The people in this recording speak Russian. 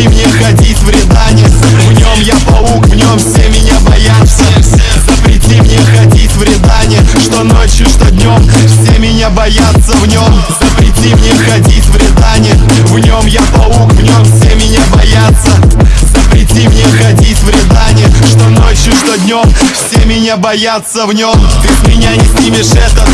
Запрети мне ходить в рядане В нем я паук, в нем все меня боятся. Запрети мне ходить в рядане Что ночью, что днем Все меня боятся в нем. Запрети мне ходить в рядане В нем я паук, в нем все меня боятся. Запрети мне ходить в рядане Что ночью, что днем Все меня боятся в нем. Ты с меня не снимешь этот